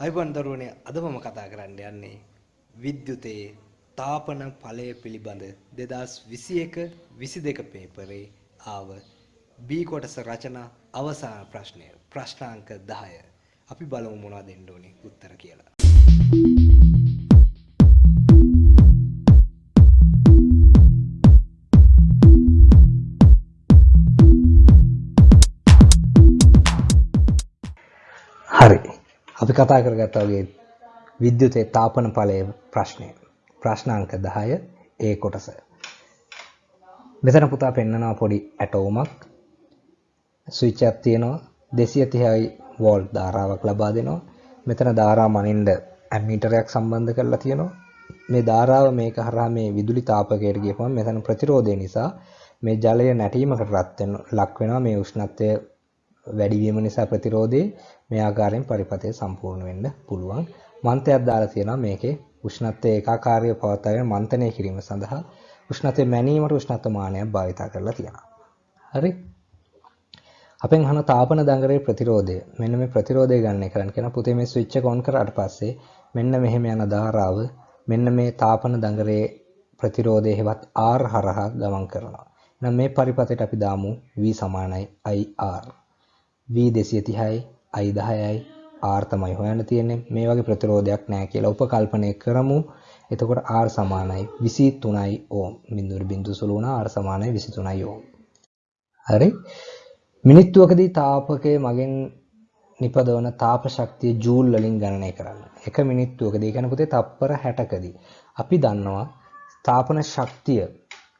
අයිබන් දරුවනේ අද මම කතා කරන්න යන්නේ විද්‍යුතයේ තාපන ඵලය පිළිබඳ 2021 22 පේපරේ ආව B කොටස රචනා අවසාන ප්‍රශ්නය. ප්‍රශ්නාංක 10 අපි බලමු මොනවද දෙන්න ඕනේ උත්තර කියලා. අපි කතා කරගත්තා වගේ විද්‍යුතේ තාපන ඵලයේ ප්‍රශ්නය. ප්‍රශ්නාංක 10 ඒ කොටස. මෙතන පුතා පෙන්නනවා පොඩි ඇටෝමක්. ස්විච් එකක් තියෙනවා 230යි වෝල්ට් ධාරාවක් ලබා දෙනවා. මෙතන ධාරා මනින්න ඇමීටරයක් සම්බන්ධ කරලා තියෙනවා. මේ ධාරාව මේක හරහා මේ විදුලි තාපකයට ගියපුවම මෙතන ප්‍රතිරෝධය නිසා මේ ජලය නැටීමකට රත් වෙන ලක් වෙනවා මේ උෂ්ණත්වය වැඩි වීම නිසා ප්‍රතිරෝධයේ මේ ආකාරයෙන් පරිපථය සම්පූර්ණ වෙන්න පුළුවන්. මන්තයක් දාලා තියෙනවා මේකේ උෂ්ණත්වය ඒකාකාරීව පවත්වාගෙන මන්තනය කිරීම සඳහා උෂ්ණත්වය මැනීමට උෂ්ණත්ව මානයක් භාවිත කරලා තියෙනවා. හරි? අපෙන් අහන තාපන දඟරේ ප්‍රතිරෝධය. මෙන්න මේ ප්‍රතිරෝධය ගන්න කරන්න කියන පුතේ මේ ස්විච් එක ඔන් කරාට පස්සේ මෙන්න මෙහෙම යන ධාරාව මෙන්න මේ තාපන දඟරේ ප්‍රතිරෝධය හෙවත් R හරහා ගමන් කරනවා. එහෙනම් මේ පරිපථයට අපි දාමු V සමානයි IR. V 230යි I 10යි R තමයි හොයන්න තියෙන්නේ. මේ වගේ ප්‍රතිරෝධයක් නැහැ කියලා උපකල්පනය කරමු. එතකොට R සමානයි 23යි ඕම්. බිඳුවට බිඳුව සුළු වුණා R සමානයි 23යි ඕම්. හරි? මිනිත්තුවකදී තාපකයේ මගෙන් නිපදවන තාප ශක්තිය ජූල් වලින් ගණනය කරන්න. එක මිනිත්තුවකදී කියන පුතේ තප්පර 60කදී අපි දන්නවා තාපන ශක්තිය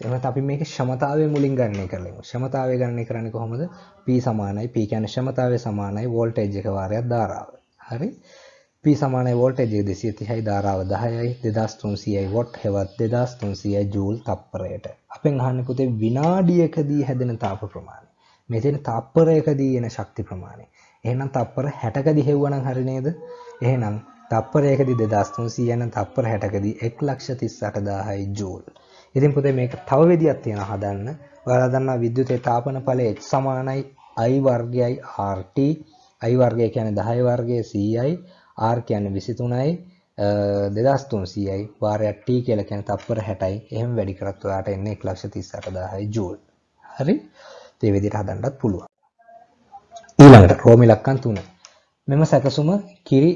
එහෙනම් අපි මේකේ ක්ෂමතාවය මුලින් ගණනය කරලා ක්ෂමතාවය ගණනය කරන්නේ කොහොමද? P සමානයි P කියන්නේ ක්ෂමතාවය සමානයි වෝල්ටේජ් එක වාරයක් ධාරාව. හරි? P සමානයි වෝල්ටේජ් එක 230යි ධාරාව 10යි 2300යි වොට් හෙවත් 2300යි ජූල් තප්පරයට. අපෙන් අහන්නේ පුතේ විනාඩියකදී හැදෙන තාප ප්‍රමාණය. මේ තියෙන තප්පරයකදී එන ශක්ති ප්‍රමාණය. එහෙනම් තප්පර 60කදී හෙව්වනම් හරි නේද? එහෙනම් තප්පරයකදී 2300 යන තප්පර 60කදී 138000යි ජූල්. ඉතින් පුතේ මේක තව විදියක් තියෙනවා හදන්න. ඔයාලා දන්නවා විද්‍යුතේ තාපන ඵලය H සමානයි I වර්ගයයි RT. I වර්ගය කියන්නේ 10 වර්ගයේ 100යි, R කියන්නේ 23යි, 2300යි, වාරයක් T කියලා කියන්නේ තප්පර 60යි. එහෙම වැඩි කරත් ඔයාට එන්නේ 138000යි ජූල්. හරි? ඒ විදිහට හදන්නත් පුළුවන්. ඊළඟට රෝම ඉලක්කම් 3. මෙම සැකසුම කිරි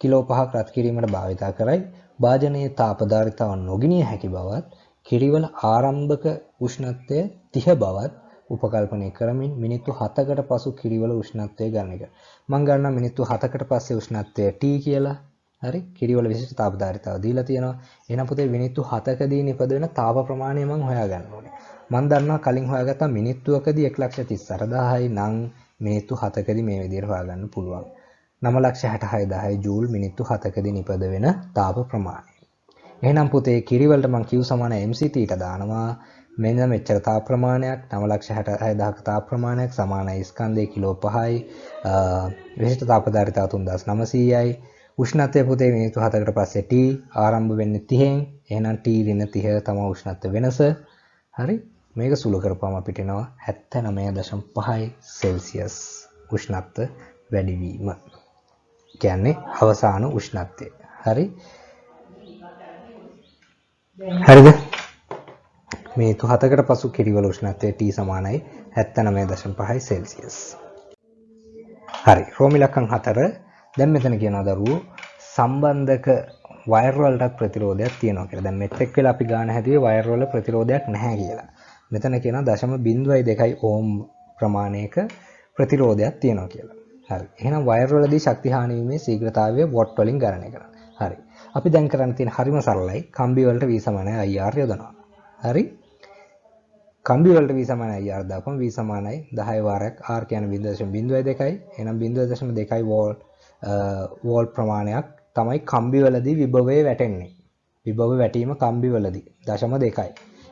කිලෝ 5ක් රත් කිරීමට භාවිතා කරයි. භාජනයේ තාපධාරිතාව නොගිනිය හැකි බවත් කිරිවල ආරම්භක උෂ්ණත්වය 30 බවත් උපකල්පනය කරමින් මිනිත්තු 7කට පසු කිරිවල උෂ්ණත්වය ගන්න එක. මම ගන්නවා මිනිත්තු 7කට පස්සේ උෂ්ණත්වය T කියලා. හරි? කිරිවල විශිෂ්ට තාපධාරිතාව දීලා තියෙනවා. එහෙනම් පුතේ මිනිත්තු 7කදී නිපද වෙන තාප ප්‍රමාණය මම හොයාගන්න ඕනේ. මම දන්නවා කලින් හොයාගත්තා මිනිත්තුවකදී 138000යි නම් මිනිත්තු 7කදී මේ විදිහට හොයාගන්න පුළුවන්. 966000 ජූල් මිනිත්තු 7කදී නිපද වෙන තාප ප්‍රමාණය. එහෙනම් පුතේ කිරිවලට මං Q සමාන MCT ට දානවා. මෙන්න මෙච්චර තාප ප්‍රමාණයක් 966000ක තාප ප්‍රමාණයක් සමානයි ස්කන්ධයේ කිලෝ 5යි විශිෂ්ට තාපධාරිතාව 3900යි උෂ්ණත්වය පුතේ මිනිත්තු 7කට පස්සේ T ආරම්භ වෙන්නේ 30න් එහෙනම් T ඍණ 30 තමයි උෂ්ණත්ව වෙනස. හරි? මේක සුළු කරපුවම අපිට එනවා 79.5යි සෙල්සියස් උෂ්ණත්ව වැඩිවීම. කියන්නේ අවසාන උෂ්ණත්වය. හරි? හරිද මේ තු හතකට පසු කිරිවල උෂ්ණත්වය T සමානයි 79.5 සෙල්සියස් හරි රෝමිලක්කම් හතර දැන් මෙතන කියනවා දරුවෝ සම්බන්ධක වයර් වලට ප්‍රතිරෝධයක් තියෙනවා කියලා. දැන් මෙත් එක් වෙලා අපි ගාන හැදුවේ වයර් වල ප්‍රතිරෝධයක් නැහැ කියලා. මෙතන කියනවා දශම 0.2 ඕම් ප්‍රමාණයක ප්‍රතිරෝධයක් තියෙනවා කියලා. හරි. එහෙනම් වයර් වලදී ශක්ති හානි වීමේ ශීඝ්‍රතාවය වොට් වලින් ගණනය කරනවා. හරි. අපි දැන් කරන්න තියෙන හරිම සරලයි. කම්බි වලට V සමානයි IR යොදනවා. හරි? කම්බි වලට V සමානයි IR දාපම V සමානයි 10 වාරයක් R කියන්නේ 0.02යි. එහෙනම් 0.2යි වෝල්ට් වෝල්ට් ප්‍රමාණයක් තමයි කම්බි වලදී විභවය වැටෙන්නේ. විභව වැටීම කම්බි වලදී 0.2යි.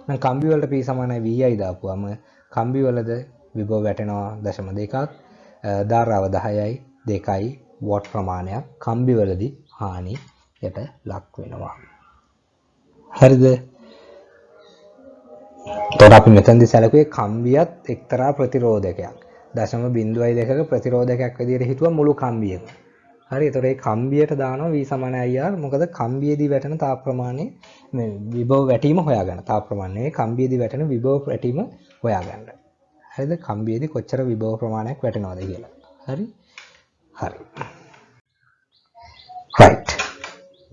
එහෙනම් කම්බි වලට P සමානයි VI දාපුවම කම්බි වලද විභව වැටෙනවා 0.2ක්. ධාරාව 10යි 2යි වොට් ප්‍රමාණයක් කම්බි වලදී හානි යට ලක් වෙනවා. හරිද? එතකොට අපි මෙතනදී සැලකුවේ කම්බියත් එක්තරා ප්‍රතිරෝධකයක්. 0.02ක ප්‍රතිරෝධකයක් විදිහට හිතුවා මුළු කම්බියම. හරි එතකොට ඒ කම්බියට දානවා V සමාන IR මොකද කම්බියේදී වැටෙන තාප ප්‍රමාණය මේ විභව වැටීම හොයාගන්න. තාප ප්‍රමාණය කම්බියේදී වැටෙන විභව වැටීම හොයාගන්න. හරිද? කම්බියේදී කොච්චර විභව ප්‍රමාණයක් වැටෙනවද කියලා. හරි? හරි.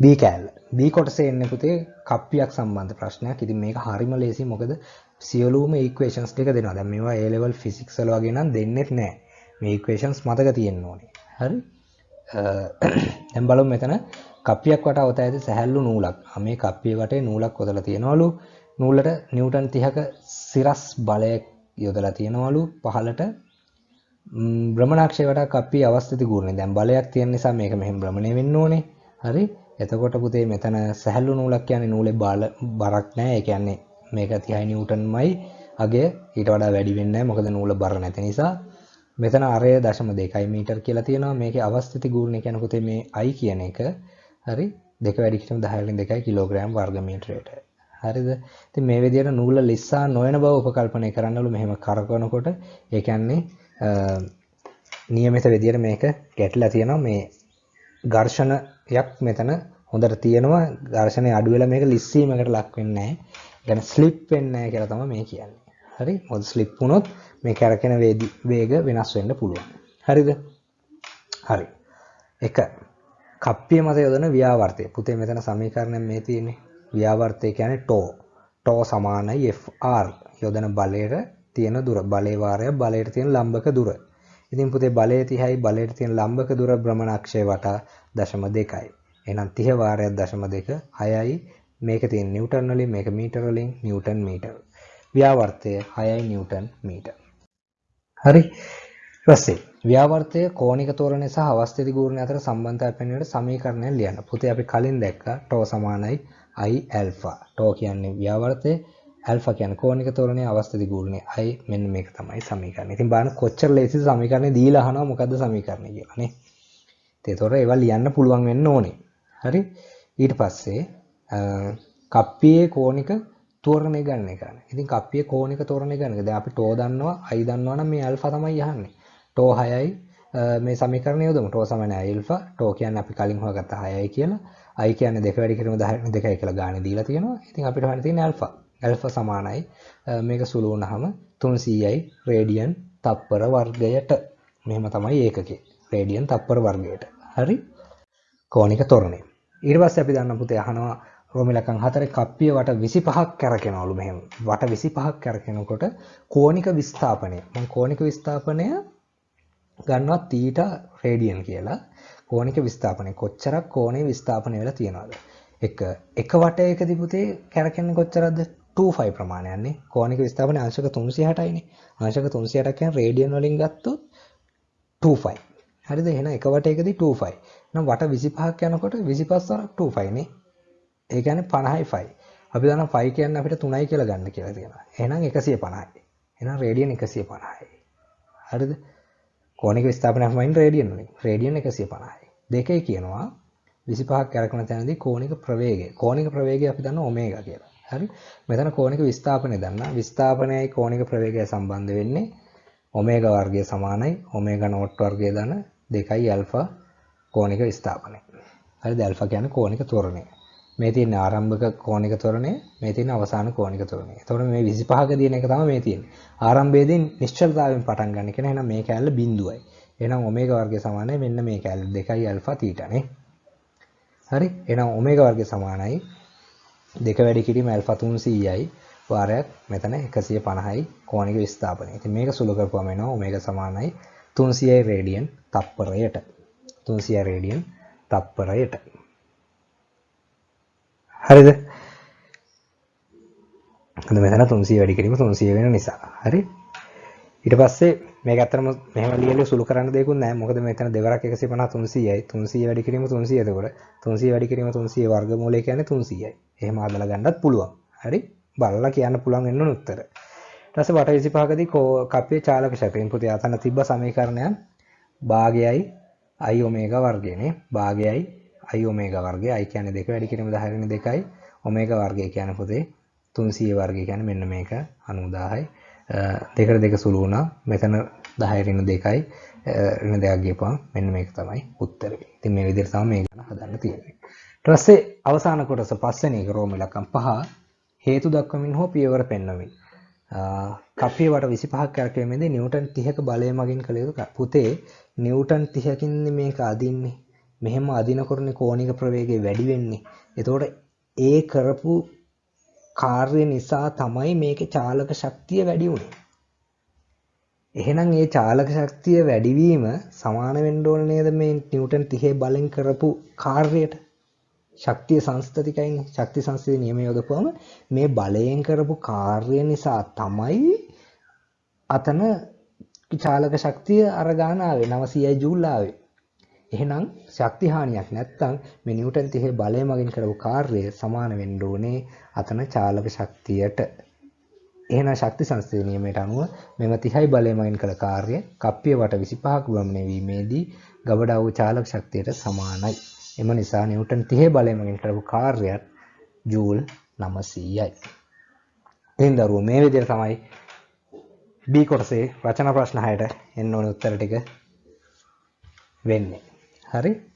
Right. B කෑල්ල. B කොටසේ එන්නේ පුතේ කප්පියක් සම්බන්ධ ප්‍රශ්නයක්. ඉතින් මේක හරිම ලේසි මොකද සියලුම ඉක්වේෂන්ස් ටික දෙනවා. දැන් මේවා A level physics වල වගේ නම් දෙන්නෙත් නැහැ. මේ ඉක්වේෂන්ස් මතක තියෙන්න ඕනේ. හරි? දැන් බලමු මෙතන කප්පියක් වට අවත ඇති සැහැල්ලු නූලක්. මේ කප්පිය වටේ නූලක් ඔතලා තියනවලු. නූලට නිව්ටන් 30ක සිරස් බලයක් යොදලා තියනවලු පහළට භ්‍රමණාක්ෂය වටා කප්පිය අවස්ථිත ගුණය. දැන් බලයක් තියෙන නිසා මේක මෙහෙම භ්‍රමණය වෙන්න ඕනේ. හරි? එතකොට පුතේ මෙතන සැහැල්ලු නූලක් කියන්නේ නූලේ බල බරක් නැහැ. ඒ කියන්නේ මේක 30 නිව්ටන්මයි. අගය ඊට වඩා වැඩි වෙන්නේ නැහැ. මොකද නූල බර නැති නිසා. මෙතන අරය දශම දෙකයි මීටර් කියලා තියෙනවා. මේකේ අවස්ථිති ගුණය කියන පුතේ මේ i කියන එක. හරි? දෙක වැඩි කිරීම 10 වලින් 2යි කිලෝග්‍රෑම් වර්ග මීටරයට හරිද? ඉතින් මේ විදිහට නූල ලිස්සා නොවන බව උපකල්පනය කරන්නලු මෙහෙම කරකවනකොට. ඒ කියන්නේ නියමිත විදිහට මේක ගැටලා තියෙනවා. මේ ඝර්ෂණයක් මෙතන හොඳට තියෙනවා ඝර්ෂණය අඩු වෙලා මේක ලිස්සීමකට ලක් වෙන්නේ නැහැ. يعني ස්ලිප් වෙන්නේ නැහැ කියලා තමයි මේ කියන්නේ. හරි මොකද ස්ලිප් වුණොත් මේ කැරකෙන වේග වෙනස් වෙන්න පුළුවන්. හරිද? හරි. එක කප්පිය මත යොදන ව්‍යාවර්තය. පුතේ මෙතන සමීකරණයක් මේ තියෙන්නේ. ව්‍යාවර්තය කියන්නේ ටෝ. ටෝ සමානයි Fr යොදන බලයට තියෙන දුර. බලේ වාරය බලයට තියෙන ලම්බක දුර. ඉතින් පුතේ බලය 30යි බලයට තියෙන ලම්බක දුර භ්‍රමණාක්ෂය වටා 0.2යි. එහෙනම් 30 වාරයක් 0.2 6යි මේක තියෙන නිව්ටන් වලින් මේක මීටර වලින් නිව්ටන් මීටර. ව්‍යාවර්තය 6යි නිව්ටන් මීටර්. හරි. ඊපස්සේ ව්‍යාවර්තය කෝණික තොරණය සහ අවස්ථිති ගූර්ණය අතර සම්බන්ධතාවය පෙන්වන සමීකරණය ලියන්න. පුතේ අපි කලින් දැක්කා ටෝ සමානයි i ඇල්ෆා. ටෝ කියන්නේ ව්‍යාවර්තය, ඇල්ෆා කියන්නේ කෝණික තොරණයේ අවස්ථිති ගූර්ණය. i මෙන්න මේක තමයි සමීකරණය. ඉතින් බලන්න කොච්චර ලේසිද සමීකරණය දීලා අහනවා මොකද්ද සමීකරණය කියලා නේ. ඒතොර ඒවා ලියන්න පුළුවන් වෙන්න ඕනේ. හරි. ඊට පස්සේ කප්පියේ කෝණික තෝරණය ගන්න එක. ඉතින් කප්පිය කෝණික තෝරණය ගන්න එක. දැන් අපි ටෝ දන්නවා, i දන්නවා නම් මේ ඇල්ෆා තමයි අහන්නේ. ටෝ 6යි මේ සමීකරණය යොදමු. ටෝ සමාන ඇල්ෆා. ටෝ කියන්නේ අපි කලින් හොයාගත්ත 6යි කියලා. i කියන්නේ දෙක වැඩි කිරීම 10 2යි කියලා ගානේ දීලා තියෙනවා. ඉතින් අපිට හොයන්න තියෙන්නේ ඇල්ෆා. ඇල්ෆා සමානයි මේක සුළු වුණාම 300යි රේඩියන් තප්පර වර්ගයට. මෙහෙම තමයි ඒකකේ. රේඩියන් තප්පර වර්ගයට. හරි? කෝණික තොරණය. ඊට පස්සේ අපි දන්න පුතේ අහනවා රෝමිලකම් හතරේ කප්පිය වට 25ක් කැරකෙනවලු මෙහෙම. වට 25ක් කැරකෙනකොට කෝණික විස්ථාපනය. මම කෝණික විස්ථාපනය ගන්නවා තීටා රේඩියන් කියලා. කෝණික විස්ථාපනය කොච්චරක් කෝණේ විස්ථාපනය වෙලා තියෙනවද? එක එක වටයකදී පුතේ කැරකෙන්නේ කොච්චරද? 25 ප්‍රමාණයක්නේ. කෝණික විස්ථාපනය අංශක 360යිනේ. අංශක 360ක් කියන්නේ රේඩියන් වලින් ගත්තොත් 25. හරිද? එහෙනම් එක වටයකදී 25. එහෙනම් වට 25ක් යනකොට 25 වරක් 25 නේ. ඒ කියන්නේ 50යි 5. අපි දන්නවා 5 කියන්නේ අපිට 3යි කියලා ගන්න කියලා තියෙනවා. එහෙනම් 150යි. එහෙනම් රේඩියන් 150යි. හරිද? කෝණික විස්ථාපනයක් වයින් රේඩියන් වලින්. රේඩියන් 150යි. දෙකේ කියනවා 25ක් කරකන තැනදී කෝණික ප්‍රවේගය. කෝණික ප්‍රවේගය අපි දන්නවා ඔමේගා කියලා. හරි? මෙතන කෝණික විස්ථාපනය දන්නා. විස්ථාපනයයි කෝණික ප්‍රවේගය සම්බන්ධ වෙන්නේ ඔමේගා වර්ගය සමානයි ඔමේගා නෝට් වර්ගය දන 2යි ඇල්ෆා කෝණික විස්ථාපනය. හරිද? ඇල්ෆා කියන්නේ කෝණික ත්වරණය. මේ තියෙන ආරම්භක කෝණික ත්වරණය මේ තියෙන අවසාන කෝණික ත්වරණය. එතකොට මේ 25ක දින එක තමයි මේ තියෙන්නේ. ආරම්භයේදී නිශ්චලතාවයෙන් පටන් ගන්න කියන එහෙනම් මේ කැලල බිඳුවයි. එහෙනම් ඔමේගා වර්ගය සමානයි මෙන්න මේ කැලල 2යි ඇල්ෆා තීටානේ. හරි? එහෙනම් ඔමේගා වර්ගය සමානයි දෙක වැඩි කිරීම ඇල්ෆා 300යි වාරයක් මෙතන 150යි කෝණික විස්ථාපනය. ඉතින් මේක සුළු කරපුවම එනවා ඔමේගා සමානයි 300යි රේඩියන් තප්පරයට. 300 රේඩියන් තප්පරයට. හරිද? අද මෙතන 300 වැඩි කිරීම 300 වෙන නිසා. හරි? ඊට පස්සේ මේක ඇත්තටම මෙහෙම ලියලා සුළු කරන්න දෙයක්වත් නැහැ. මොකද මෙතන දෙවරක් 150 300යි. 300 වැඩි කිරීම 300 එතකොට 300 වැඩි කිරීම 300 වර්ගමූලය කියන්නේ 300යි. එහෙම හදලා ගන්නත් පුළුවන්. හරි? බලලා කියන්න පුළුවන් වෙන උත්තර. ඊට පස්සේ වට 25කදී කප්පියේ චාලක ශක්තියෙන් පුතේ අතන තිබ්බ සමීකරණයන් භාගයයි i ඔමේගා වර්ගයනේ. භාගයයි i ඔමේගා වර්ගය i කියන්නේ 2 වැඩි කිරීම 10 වෙනි 2යි ඔමේගා වර්ගය කියන්නේ පොතේ 300 වර්ගය කියන්නේ මෙන්න මේක 90000යි දෙකට දෙක සුළු වුණා මෙතන 10 වෙනි 2යි වෙන දෙයක් ගියපුවම මෙන්න මේක තමයි උත්තරේ. ඉතින් මේ විදිහට තමයි මේ ගණන හදන්න තියෙන්නේ. ඊට පස්සේ අවසාන කොටස පස්වෙනි එක රෝම ඉලක්කම් 5 හේතු දක්වමින් හෝ පියවර පෙන්වමින්. කප්පිය වට 25ක් කරකැවීමේදී නිව්ටන් 30ක බලය මගින් කළ යුතු පුතේ නිව්ටන් 30කින් මේක අදින්නේ. මෙහෙම අදිනකොටනේ කෝණික ප්‍රවේගය වැඩි වෙන්නේ. එතකොට ඒ කරපු කාර්ය නිසා තමයි මේකේ චාලක ශක්තිය වැඩි වුනේ. එහෙනම් ඒ චාලක ශක්තිය වැඩිවීම සමාන වෙන්න ඕන නේද මේ නිව්ටන් 30 බලෙන් කරපු කාර්යයට? ශක්තිය සංස්ථතිකයිනේ. ශක්ති සංස්ථිත නියම යොදපුවම මේ බලයෙන් කරපු කාර්ය නිසා තමයි අතන චාලක ශක්තිය අර ගාන ආවේ 900යි ජූල් ආවේ. එහෙනම් ශක්ති හානියක් නැත්තම් මේ නිව්ටන් 30 බලය මගින් කරපු කාර්යය සමාන වෙන්න ඕනේ අතන චාලක ශක්තියට. එහෙනම් ශක්ති සංස්ථිත නියමයට අනුව මෙම 30යි බලය මගින් කළ කාර්ය කප්පිය වට 25ක වමනය වීමේදී ගබඩා වූ චාලක ශක්තියට සමානයි. එම නිසා නිව්ටන් 30 බලය මගින් කරපු කාර්යයත් ජූල් 900යි. එහෙනම් දරුවෝ මේ විදිහට තමයි B කොටසේ රචනා ප්‍රශ්න 6ට එන්න ඕන උත්තර ටික වෙන්නේ. හරි